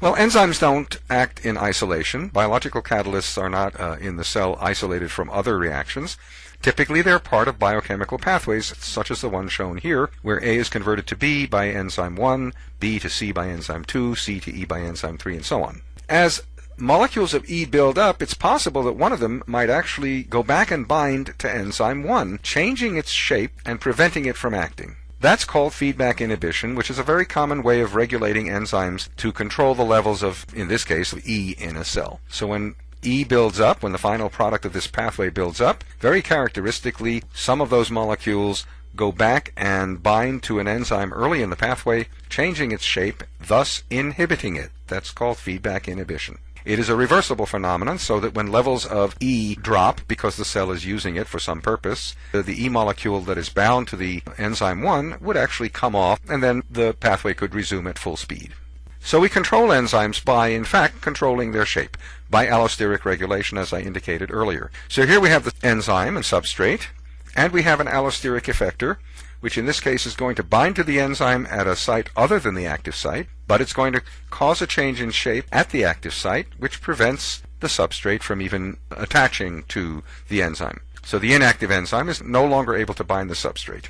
Well, enzymes don't act in isolation. Biological catalysts are not uh, in the cell isolated from other reactions. Typically, they're part of biochemical pathways, such as the one shown here, where A is converted to B by enzyme 1, B to C by enzyme 2, C to E by enzyme 3, and so on. As molecules of E build up, it's possible that one of them might actually go back and bind to enzyme 1, changing its shape and preventing it from acting. That's called feedback inhibition, which is a very common way of regulating enzymes to control the levels of, in this case, E in a cell. So when E builds up, when the final product of this pathway builds up, very characteristically, some of those molecules go back and bind to an enzyme early in the pathway, changing its shape, thus inhibiting it. That's called feedback inhibition. It is a reversible phenomenon so that when levels of E drop because the cell is using it for some purpose, the E molecule that is bound to the enzyme 1 would actually come off and then the pathway could resume at full speed. So we control enzymes by, in fact, controlling their shape, by allosteric regulation as I indicated earlier. So here we have the enzyme and substrate, and we have an allosteric effector, which in this case is going to bind to the enzyme at a site other than the active site, but it's going to cause a change in shape at the active site, which prevents the substrate from even attaching to the enzyme. So the inactive enzyme is no longer able to bind the substrate.